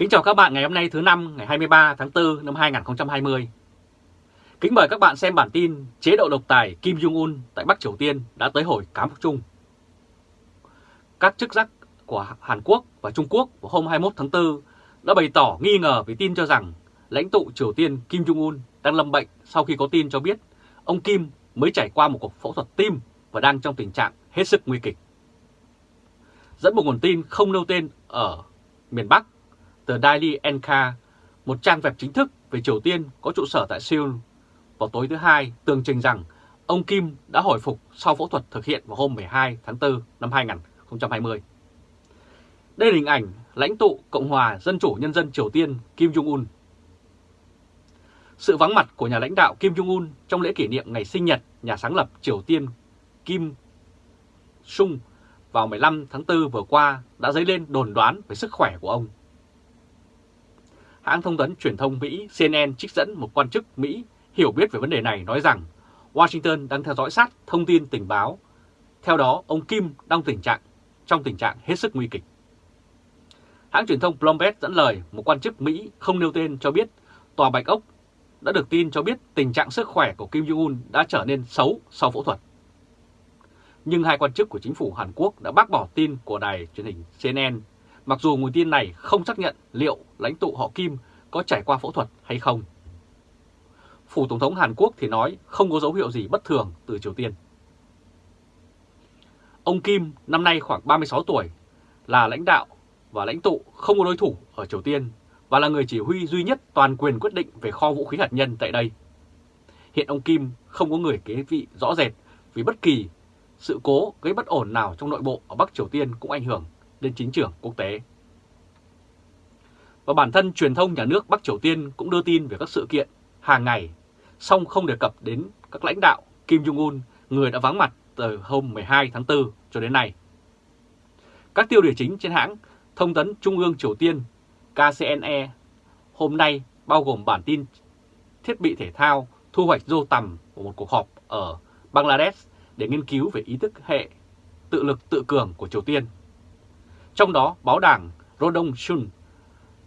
Kính chào các bạn ngày hôm nay thứ năm ngày 23 tháng 4 năm 2020. Kính mời các bạn xem bản tin chế độ độc tài Kim Jong-un tại Bắc Triều Tiên đã tới hồi cám phục chung. Các chức sắc của Hàn Quốc và Trung Quốc vào hôm 21 tháng 4 đã bày tỏ nghi ngờ vì tin cho rằng lãnh tụ Triều Tiên Kim Jong-un đang lâm bệnh sau khi có tin cho biết ông Kim mới trải qua một cuộc phẫu thuật tim và đang trong tình trạng hết sức nguy kịch. Dẫn một nguồn tin không nêu tên ở miền Bắc, tờ Daily NK, một trang web chính thức về Triều Tiên có trụ sở tại Seoul, vào tối thứ Hai tường trình rằng ông Kim đã hồi phục sau phẫu thuật thực hiện vào hôm 12 tháng 4 năm 2020. Đây là hình ảnh lãnh tụ Cộng hòa Dân chủ Nhân dân Triều Tiên Kim Jong-un. Sự vắng mặt của nhà lãnh đạo Kim Jong-un trong lễ kỷ niệm ngày sinh nhật nhà sáng lập Triều Tiên Kim Sung vào 15 tháng 4 vừa qua đã dấy lên đồn đoán về sức khỏe của ông. Hãng thông tấn truyền thông Mỹ CNN trích dẫn một quan chức Mỹ hiểu biết về vấn đề này nói rằng Washington đang theo dõi sát thông tin tình báo. Theo đó, ông Kim đang tình trạng trong tình trạng hết sức nguy kịch. Hãng truyền thông Bloomberg dẫn lời một quan chức Mỹ không nêu tên cho biết Tòa Bạch Ốc đã được tin cho biết tình trạng sức khỏe của Kim Jong-un đã trở nên xấu sau phẫu thuật. Nhưng hai quan chức của chính phủ Hàn Quốc đã bác bỏ tin của đài truyền hình CNN, mặc dù nguồn tin này không xác nhận liệu lãnh tụ họ Kim có trải qua phẫu thuật hay không. Phủ Tổng thống Hàn Quốc thì nói không có dấu hiệu gì bất thường từ Triều Tiên. Ông Kim năm nay khoảng 36 tuổi, là lãnh đạo và lãnh tụ không có đối thủ ở Triều Tiên và là người chỉ huy duy nhất toàn quyền quyết định về kho vũ khí hạt nhân tại đây. Hiện ông Kim không có người kế vị rõ rệt vì bất kỳ sự cố gây bất ổn nào trong nội bộ ở Bắc Triều Tiên cũng ảnh hưởng đến chính trường quốc tế. Và bản thân truyền thông nhà nước Bắc Triều Tiên cũng đưa tin về các sự kiện hàng ngày, song không đề cập đến các lãnh đạo Kim Jong-un, người đã vắng mặt từ hôm 12 tháng 4 cho đến nay. Các tiêu đề chính trên hãng Thông tấn Trung ương Triều Tiên KCNE hôm nay bao gồm bản tin thiết bị thể thao thu hoạch rô tầm của một cuộc họp ở Bangladesh để nghiên cứu về ý thức hệ tự lực tự cường của Triều Tiên. Trong đó, báo đảng Rodong Shun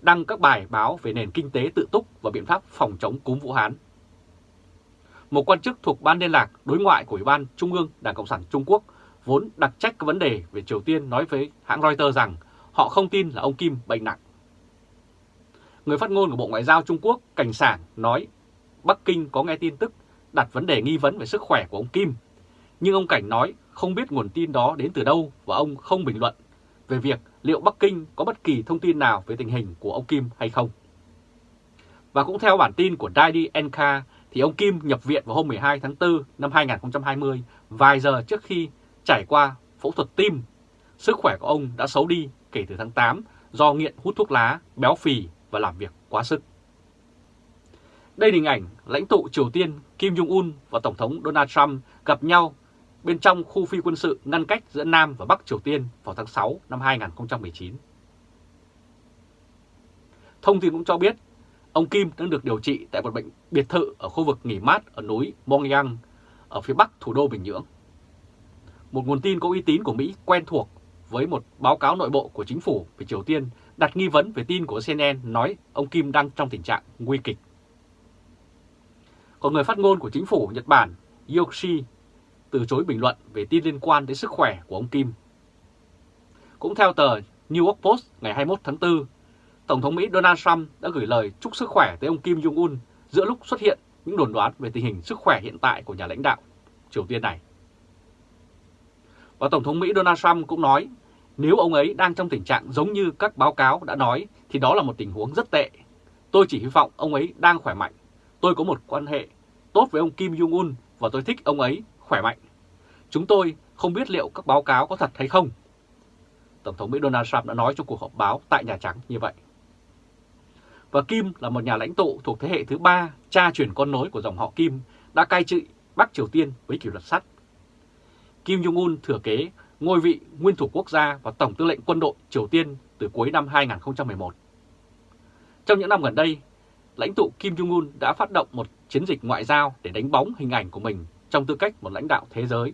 đăng các bài báo về nền kinh tế tự túc và biện pháp phòng chống cúm Vũ Hán. Một quan chức thuộc Ban liên lạc đối ngoại của Ủy ban Trung ương Đảng Cộng sản Trung Quốc vốn đặc trách các vấn đề về Triều Tiên nói với hãng Reuters rằng họ không tin là ông Kim bệnh nặng. Người phát ngôn của Bộ Ngoại giao Trung Quốc Cảnh Sảng nói Bắc Kinh có nghe tin tức đặt vấn đề nghi vấn về sức khỏe của ông Kim nhưng ông Cảnh nói không biết nguồn tin đó đến từ đâu và ông không bình luận về việc liệu Bắc Kinh có bất kỳ thông tin nào về tình hình của ông Kim hay không. Và cũng theo bản tin của Daily NK thì ông Kim nhập viện vào hôm 12 tháng 4 năm 2020, vài giờ trước khi trải qua phẫu thuật tim. Sức khỏe của ông đã xấu đi kể từ tháng 8 do nghiện hút thuốc lá, béo phì và làm việc quá sức. Đây là hình ảnh lãnh tụ Triều Tiên Kim Jong-un và Tổng thống Donald Trump gặp nhau bên trong khu phi quân sự ngăn cách giữa Nam và Bắc Triều Tiên vào tháng 6 năm 2019. Thông tin cũng cho biết, ông Kim đang được điều trị tại một bệnh biệt thự ở khu vực nghỉ mát ở núi Mongyang, ở phía bắc thủ đô Bình Nhưỡng. Một nguồn tin có uy tín của Mỹ quen thuộc với một báo cáo nội bộ của chính phủ về Triều Tiên đặt nghi vấn về tin của CNN nói ông Kim đang trong tình trạng nguy kịch. Còn người phát ngôn của chính phủ Nhật Bản Yoshi từ chối bình luận về tin liên quan đến sức khỏe của ông Kim. Cũng theo tờ New York Post ngày 21 tháng 4, Tổng thống Mỹ Donald Trump đã gửi lời chúc sức khỏe tới ông Kim Jong-un giữa lúc xuất hiện những đồn đoán về tình hình sức khỏe hiện tại của nhà lãnh đạo Triều Tiên này. Và Tổng thống Mỹ Donald Trump cũng nói nếu ông ấy đang trong tình trạng giống như các báo cáo đã nói thì đó là một tình huống rất tệ. Tôi chỉ hy vọng ông ấy đang khỏe mạnh. Tôi có một quan hệ tốt với ông Kim Jong-un và tôi thích ông ấy khỏe mạnh. Chúng tôi không biết liệu các báo cáo có thật hay không. Tổng thống Mỹ Donald Trump đã nói trong cuộc họp báo tại Nhà Trắng như vậy. Và Kim là một nhà lãnh tụ thuộc thế hệ thứ ba, cha truyền con nối của dòng họ Kim, đã cai trị Bắc Triều Tiên với kỷ luật sắt. Kim Jong-un thừa kế ngôi vị nguyên thủ quốc gia và tổng tư lệnh quân đội Triều Tiên từ cuối năm 2011. Trong những năm gần đây, lãnh tụ Kim Jong-un đã phát động một chiến dịch ngoại giao để đánh bóng hình ảnh của mình trong tư cách một lãnh đạo thế giới.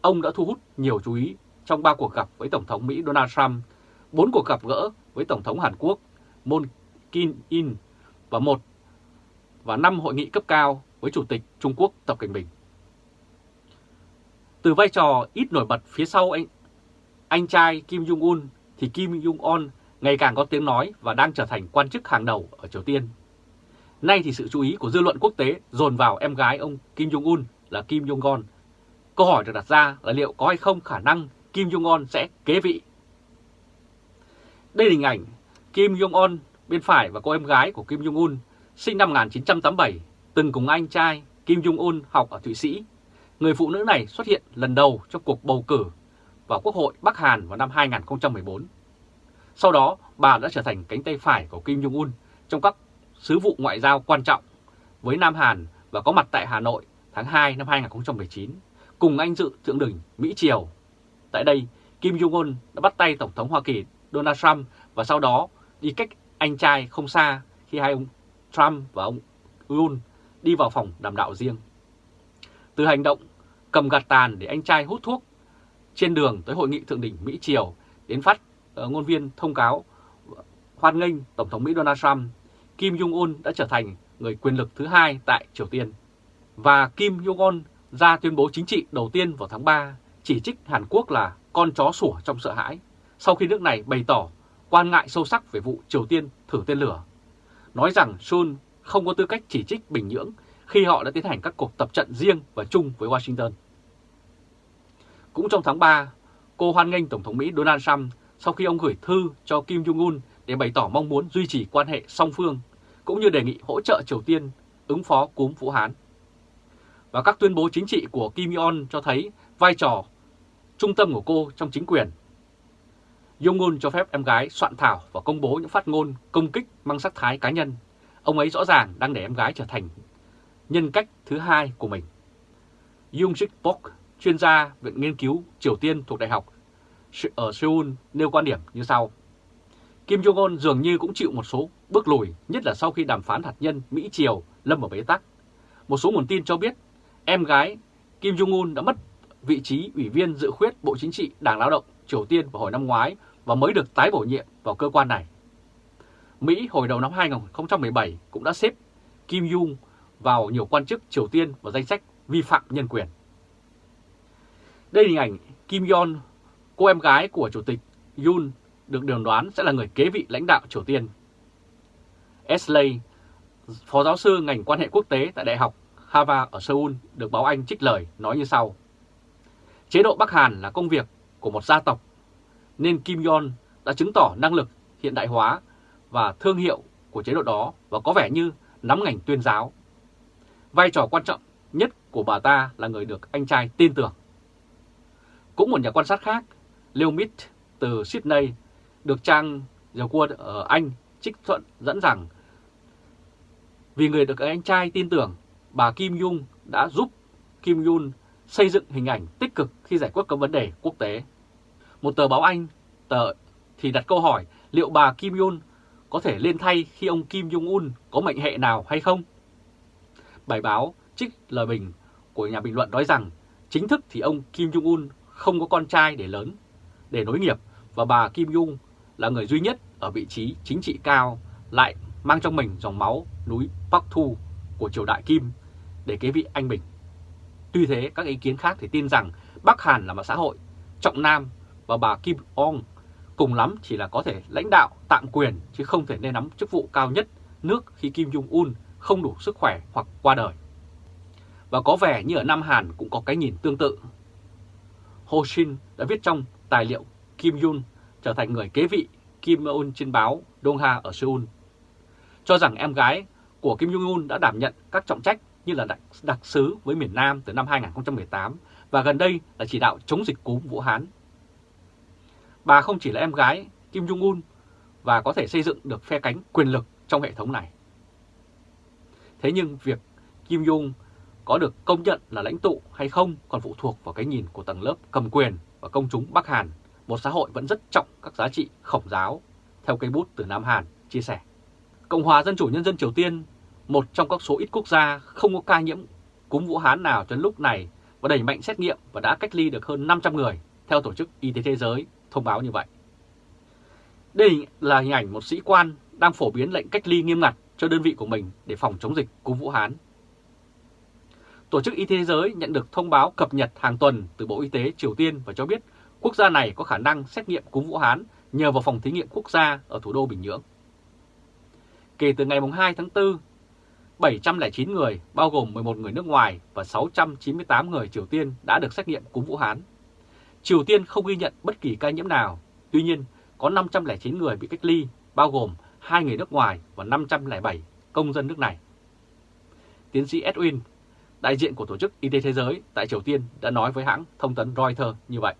Ông đã thu hút nhiều chú ý trong ba cuộc gặp với Tổng thống Mỹ Donald Trump, bốn cuộc gặp gỡ với Tổng thống Hàn Quốc Moon Jae-in và một và năm hội nghị cấp cao với Chủ tịch Trung Quốc Tập Cận Bình. Từ vai trò ít nổi bật phía sau anh, anh trai Kim Jong-un thì Kim Jong-un ngày càng có tiếng nói và đang trở thành quan chức hàng đầu ở Triều Tiên. Nay thì sự chú ý của dư luận quốc tế dồn vào em gái ông Kim Jong-un là Kim Jong-un. Câu hỏi được đặt ra là liệu có hay không khả năng Kim Jong-un sẽ kế vị. Đây là hình ảnh Kim Jong-un bên phải và cô em gái của Kim Jong-un sinh năm 1987, từng cùng anh trai Kim Jong-un học ở Thụy Sĩ. Người phụ nữ này xuất hiện lần đầu trong cuộc bầu cử vào Quốc hội Bắc Hàn vào năm 2014. Sau đó, bà đã trở thành cánh tay phải của Kim Jong-un trong các sứ vụ ngoại giao quan trọng với Nam Hàn và có mặt tại Hà Nội tháng 2 năm 2019, cùng anh dự thượng đỉnh Mỹ-Triều. Tại đây, Kim Jong-un đã bắt tay Tổng thống Hoa Kỳ Donald Trump và sau đó đi cách anh trai không xa khi hai ông Trump và ông Yun đi vào phòng đàm đạo riêng. Từ hành động cầm gạt tàn để anh trai hút thuốc trên đường tới hội nghị thượng đỉnh Mỹ-Triều đến phát ờ, ngôn viên thông cáo hoan nghênh Tổng thống Mỹ Donald Trump, Kim Jong-un đã trở thành người quyền lực thứ hai tại Triều Tiên. Và Kim Jong-un ra tuyên bố chính trị đầu tiên vào tháng 3 chỉ trích Hàn Quốc là con chó sủa trong sợ hãi sau khi nước này bày tỏ quan ngại sâu sắc về vụ Triều Tiên thử tên lửa, nói rằng Seoul không có tư cách chỉ trích Bình Nhưỡng khi họ đã tiến hành các cuộc tập trận riêng và chung với Washington. Cũng trong tháng 3, cô hoan nghênh Tổng thống Mỹ Donald Trump sau khi ông gửi thư cho Kim Jong-un để bày tỏ mong muốn duy trì quan hệ song phương, cũng như đề nghị hỗ trợ Triều Tiên ứng phó cúm Vũ Hán. Và các tuyên bố chính trị của Kim Jong-un cho thấy vai trò trung tâm của cô trong chính quyền. Jong-un cho phép em gái soạn thảo và công bố những phát ngôn công kích mang sắc thái cá nhân. Ông ấy rõ ràng đang để em gái trở thành nhân cách thứ hai của mình. Jung Sik Bok, chuyên gia Viện Nghiên cứu Triều Tiên thuộc Đại học ở Seoul nêu quan điểm như sau. Kim Jong-un dường như cũng chịu một số bước lùi, nhất là sau khi đàm phán hạt nhân Mỹ-Triều lâm vào bế tắc. Một số nguồn tin cho biết em gái Kim Jong-un đã mất vị trí ủy viên dự khuyết Bộ Chính trị Đảng Lao động Triều Tiên vào hồi năm ngoái và mới được tái bổ nhiệm vào cơ quan này. Mỹ hồi đầu năm 2017 cũng đã xếp Kim Jong vào nhiều quan chức Triều Tiên vào danh sách vi phạm nhân quyền. Đây là hình ảnh Kim Jong, cô em gái của Chủ tịch Yoon được đường đoán sẽ là người kế vị lãnh đạo Triều Tiên. Esley, phó giáo sư ngành quan hệ quốc tế tại Đại học Harvard ở Seoul được báo Anh trích lời nói như sau. Chế độ Bắc Hàn là công việc của một gia tộc, nên Kim Jong đã chứng tỏ năng lực hiện đại hóa và thương hiệu của chế độ đó và có vẻ như nắm ngành tuyên giáo. Vai trò quan trọng nhất của bà ta là người được anh trai tin tưởng. Cũng một nhà quan sát khác, Leo Mitt từ Sydney, được trang The World ở Anh trích thuận dẫn rằng vì người được anh trai tin tưởng, bà Kim Jong đã giúp Kim Jong xây dựng hình ảnh tích cực khi giải quyết các vấn đề quốc tế. Một tờ báo Anh tờ thì đặt câu hỏi liệu bà Kim Jong có thể lên thay khi ông Kim Jong-un có mệnh hệ nào hay không? Bài báo trích lời bình của nhà bình luận nói rằng chính thức thì ông Kim Jong-un không có con trai để lớn, để nối nghiệp và bà Kim Jong là người duy nhất ở vị trí chính trị cao lại mang trong mình dòng máu núi Bắc Thu của triều đại Kim để kế vị anh Bình. Tuy thế, các ý kiến khác thì tin rằng Bắc Hàn là một xã hội trọng nam và bà Kim Ong cùng lắm chỉ là có thể lãnh đạo tạm quyền chứ không thể nên nắm chức vụ cao nhất nước khi Kim Jong-un không đủ sức khỏe hoặc qua đời. Và có vẻ như ở Nam Hàn cũng có cái nhìn tương tự. Ho Shin đã viết trong tài liệu Kim Jong trở thành người kế vị Kim Jong-un trên báo Dongha ở Seoul, cho rằng em gái của Kim Jong-un đã đảm nhận các trọng trách như là đặc, đặc sứ với miền Nam từ năm 2018 và gần đây là chỉ đạo chống dịch cúm Vũ Hán. Bà không chỉ là em gái Kim Jong-un và có thể xây dựng được phe cánh quyền lực trong hệ thống này. Thế nhưng việc Kim Jong có được công nhận là lãnh tụ hay không còn phụ thuộc vào cái nhìn của tầng lớp cầm quyền và công chúng Bắc Hàn, một xã hội vẫn rất trọng các giá trị khổng giáo, theo cây bút từ Nam Hàn chia sẻ. Cộng hòa Dân chủ Nhân dân Triều Tiên một trong các số ít quốc gia không có ca nhiễm cúm Vũ Hán nào cho lúc này và đẩy mạnh xét nghiệm và đã cách ly được hơn 500 người, theo Tổ chức Y tế Thế giới thông báo như vậy. Đây là hình ảnh một sĩ quan đang phổ biến lệnh cách ly nghiêm ngặt cho đơn vị của mình để phòng chống dịch cúm Vũ Hán. Tổ chức Y tế Thế giới nhận được thông báo cập nhật hàng tuần từ Bộ Y tế Triều Tiên và cho biết quốc gia này có khả năng xét nghiệm cúm Vũ Hán nhờ vào phòng thí nghiệm quốc gia ở thủ đô Bình Nhưỡng. Kể từ ngày 2 tháng 4, 709 người, bao gồm 11 người nước ngoài và 698 người Triều Tiên đã được xét nghiệm cúm Vũ Hán. Triều Tiên không ghi nhận bất kỳ ca nhiễm nào, tuy nhiên có 509 người bị cách ly, bao gồm 2 người nước ngoài và 507 công dân nước này. Tiến sĩ Edwin, đại diện của Tổ chức Y tế Thế giới tại Triều Tiên đã nói với hãng thông tấn Reuters như vậy.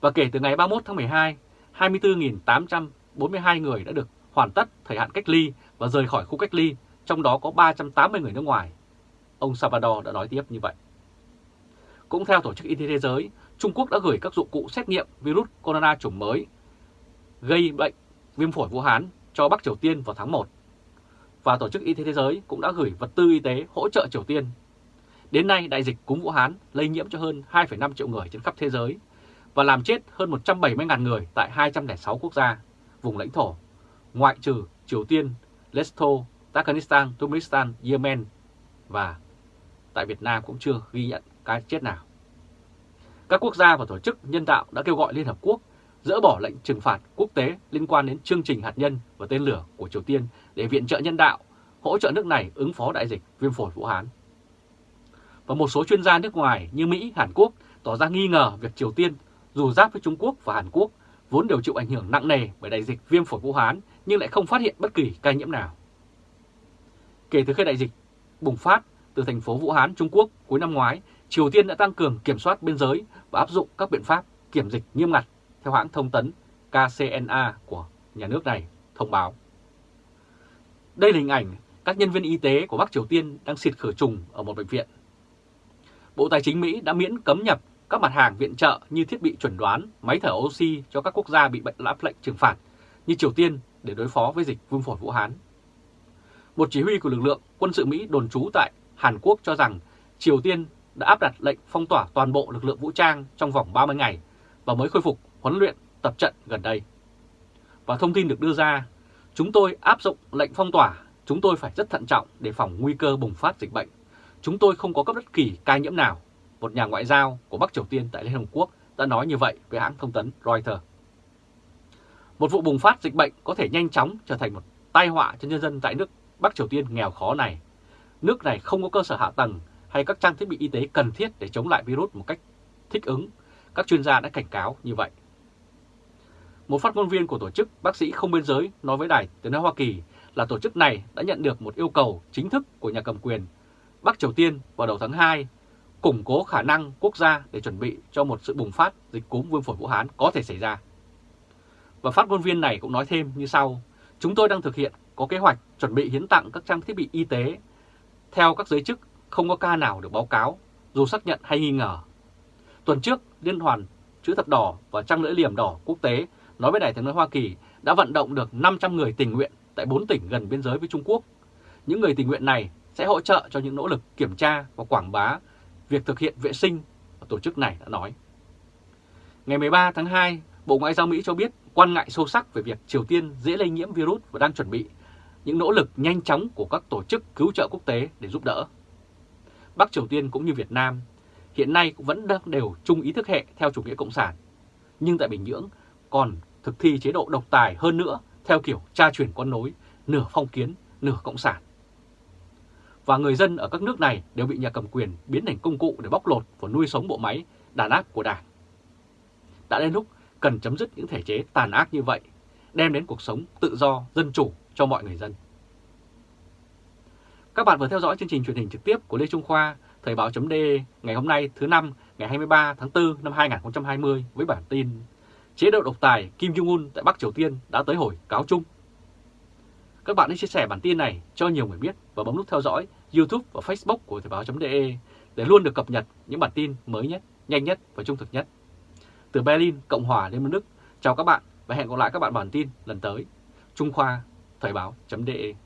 Và kể từ ngày 31 tháng 12, 24.842 người đã được hoàn tất thời hạn cách ly và rời khỏi khu cách ly, trong đó có 380 người nước ngoài. Ông Salvador đã nói tiếp như vậy. Cũng theo Tổ chức Y tế Thế giới, Trung Quốc đã gửi các dụng cụ xét nghiệm virus corona chủng mới gây bệnh viêm phổi Vũ Hán cho Bắc Triều Tiên vào tháng 1. Và Tổ chức Y tế Thế giới cũng đã gửi vật tư y tế hỗ trợ Triều Tiên. Đến nay, đại dịch cúm Vũ Hán lây nhiễm cho hơn 2,5 triệu người trên khắp thế giới và làm chết hơn 170.000 người tại 206 quốc gia, vùng lãnh thổ, ngoại trừ Triều Tiên, Lesotho, Tajikistan, Turkmenistan, Yemen và tại Việt Nam cũng chưa ghi nhận cái chết nào. Các quốc gia và tổ chức nhân đạo đã kêu gọi Liên Hợp Quốc dỡ bỏ lệnh trừng phạt quốc tế liên quan đến chương trình hạt nhân và tên lửa của Triều Tiên để viện trợ nhân đạo, hỗ trợ nước này ứng phó đại dịch viêm phổi Vũ Hán. Và một số chuyên gia nước ngoài như Mỹ, Hàn Quốc tỏ ra nghi ngờ việc Triều Tiên dù giáp với Trung Quốc và Hàn Quốc vốn đều chịu ảnh hưởng nặng nề bởi đại dịch viêm phổi Vũ Hán nhưng lại không phát hiện bất kỳ ca nhiễm nào. Kể từ khi đại dịch bùng phát từ thành phố Vũ Hán, Trung Quốc cuối năm ngoái, Triều Tiên đã tăng cường kiểm soát biên giới và áp dụng các biện pháp kiểm dịch nghiêm ngặt theo hãng thông tấn KCNA của nhà nước này thông báo. Đây là hình ảnh các nhân viên y tế của Bắc Triều Tiên đang xịt khử trùng ở một bệnh viện. Bộ Tài chính Mỹ đã miễn cấm nhập các mặt hàng viện trợ như thiết bị chuẩn đoán, máy thở oxy cho các quốc gia bị bệnh áp lệnh trừng phạt như Triều Tiên để đối phó với dịch viêm phổi Vũ Hán. Một chỉ huy của lực lượng quân sự Mỹ đồn trú tại Hàn Quốc cho rằng Triều Tiên đã áp đặt lệnh phong tỏa toàn bộ lực lượng vũ trang trong vòng 30 ngày và mới khôi phục huấn luyện tập trận gần đây. Và thông tin được đưa ra, chúng tôi áp dụng lệnh phong tỏa, chúng tôi phải rất thận trọng để phòng nguy cơ bùng phát dịch bệnh. Chúng tôi không có cấp bất kỳ ca nhiễm nào. Một nhà ngoại giao của Bắc Triều Tiên tại Liên Hợp Quốc đã nói như vậy với hãng thông tấn Reuters. Một vụ bùng phát dịch bệnh có thể nhanh chóng trở thành một tai họa cho nhân dân tại nước Bắc Triều Tiên nghèo khó này. Nước này không có cơ sở hạ tầng hay các trang thiết bị y tế cần thiết để chống lại virus một cách thích ứng. Các chuyên gia đã cảnh cáo như vậy. Một phát ngôn viên của tổ chức Bác sĩ Không Biên Giới nói với Đài Tiếng Nói Hoa Kỳ là tổ chức này đã nhận được một yêu cầu chính thức của nhà cầm quyền Bắc Triều Tiên vào đầu tháng 2 củng cố khả năng quốc gia để chuẩn bị cho một sự bùng phát dịch cúm viêm phổi Vũ Hán có thể xảy ra. Và phát ngôn viên này cũng nói thêm như sau, chúng tôi đang thực hiện có kế hoạch chuẩn bị hiến tặng các trang thiết bị y tế. Theo các giới chức, không có ca nào được báo cáo, dù xác nhận hay nghi ngờ. Tuần trước, Liên hoàn Chữ thập đỏ và Trăng lưỡi liềm đỏ quốc tế nói với đại tiếng nói Hoa Kỳ đã vận động được 500 người tình nguyện tại 4 tỉnh gần biên giới với Trung Quốc. Những người tình nguyện này sẽ hỗ trợ cho những nỗ lực kiểm tra và quảng bá việc thực hiện vệ sinh, tổ chức này đã nói. Ngày 13 tháng 2, Bộ Ngoại giao Mỹ cho biết quan ngại sâu sắc về việc Triều Tiên dễ lây nhiễm virus và đang chuẩn bị những nỗ lực nhanh chóng của các tổ chức cứu trợ quốc tế để giúp đỡ. Bắc Triều Tiên cũng như Việt Nam hiện nay cũng vẫn đang đều chung ý thức hệ theo chủ nghĩa cộng sản. Nhưng tại Bình Nhưỡng còn thực thi chế độ độc tài hơn nữa theo kiểu tra truyền con nối, nửa phong kiến, nửa cộng sản. Và người dân ở các nước này đều bị nhà cầm quyền biến thành công cụ để bóc lột và nuôi sống bộ máy đàn áp của Đảng. Đã đến lúc cần chấm dứt những thể chế tàn ác như vậy, đem đến cuộc sống tự do, dân chủ cho mọi người dân. Các bạn vừa theo dõi chương trình truyền hình trực tiếp của Lê Trung Khoa, Thời báo chấm ngày hôm nay thứ năm ngày 23 tháng 4 năm 2020 với bản tin Chế độ độc tài Kim Jong-un tại Bắc Triều Tiên đã tới hồi cáo chung. Các bạn hãy chia sẻ bản tin này cho nhiều người biết và bấm nút theo dõi YouTube và Facebook của Thời báo.de để luôn được cập nhật những bản tin mới nhất, nhanh nhất và trung thực nhất. Từ Berlin, Cộng hòa Liên bang Đức, chào các bạn và hẹn gặp lại các bạn bản tin lần tới. Trung Khoa, Thời báo.de